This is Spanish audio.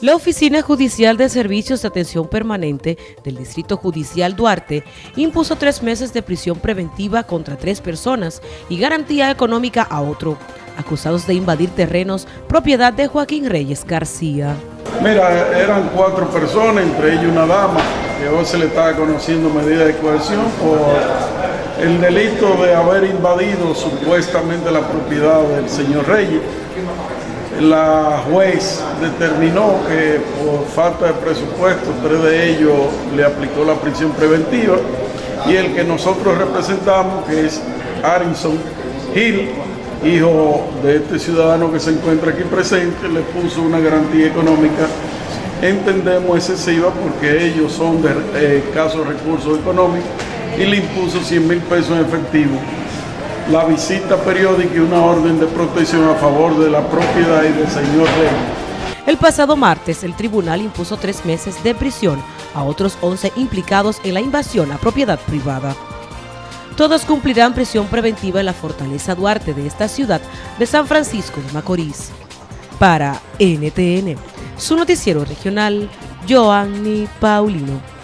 La Oficina Judicial de Servicios de Atención Permanente del Distrito Judicial Duarte impuso tres meses de prisión preventiva contra tres personas y garantía económica a otro, acusados de invadir terrenos propiedad de Joaquín Reyes García. Mira, eran cuatro personas, entre ellos una dama, que hoy se le estaba conociendo medida de coerción por el delito de haber invadido supuestamente la propiedad del señor Reyes la juez determinó que por falta de presupuesto, tres de ellos le aplicó la prisión preventiva y el que nosotros representamos, que es Arinson Gil, hijo de este ciudadano que se encuentra aquí presente, le puso una garantía económica, entendemos excesiva porque ellos son de eh, escasos recursos económicos y le impuso 100 mil pesos en efectivo la visita periódica y una orden de protección a favor de la propiedad y del señor Rey. El pasado martes, el tribunal impuso tres meses de prisión a otros 11 implicados en la invasión a propiedad privada. Todos cumplirán prisión preventiva en la Fortaleza Duarte de esta ciudad de San Francisco de Macorís. Para NTN, su noticiero regional, Joanny Paulino.